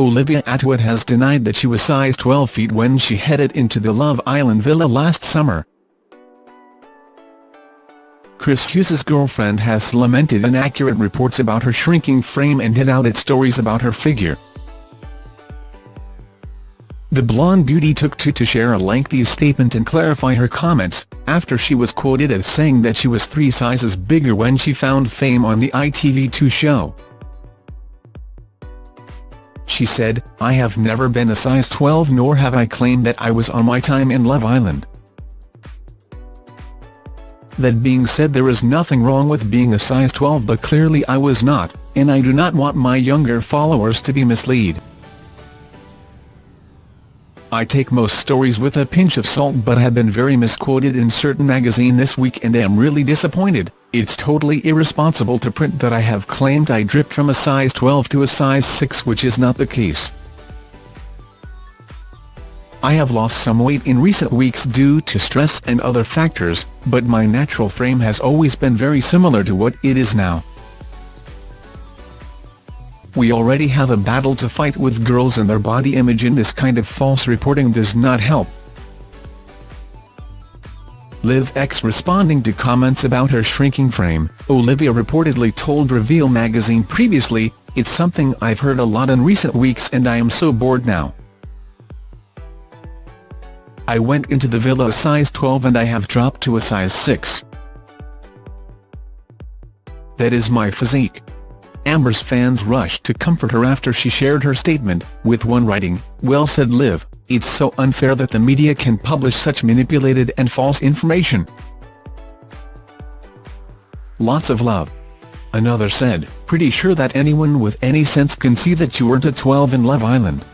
Olivia Attwood has denied that she was size 12 feet when she headed into the Love Island villa last summer. Chris Hughes' girlfriend has lamented inaccurate reports about her shrinking frame and hit-out at stories about her figure. The blonde beauty took to to share a lengthy statement and clarify her comments, after she was quoted as saying that she was three sizes bigger when she found fame on the ITV2 show. She said, I have never been a size 12 nor have I claimed that I was on my time in Love Island. That being said there is nothing wrong with being a size 12 but clearly I was not, and I do not want my younger followers to be misled. I take most stories with a pinch of salt but have been very misquoted in certain magazine this week and am really disappointed. It's totally irresponsible to print that I have claimed I dripped from a size 12 to a size 6 which is not the case. I have lost some weight in recent weeks due to stress and other factors, but my natural frame has always been very similar to what it is now. We already have a battle to fight with girls and their body image and this kind of false reporting does not help. Liv X responding to comments about her shrinking frame, Olivia reportedly told Reveal magazine previously, it's something I've heard a lot in recent weeks and I am so bored now. I went into the villa a size 12 and I have dropped to a size 6. That is my physique. Amber's fans rushed to comfort her after she shared her statement, with one writing, well said Liv, it's so unfair that the media can publish such manipulated and false information. Lots of love. Another said, pretty sure that anyone with any sense can see that you weren't a 12 in Love Island.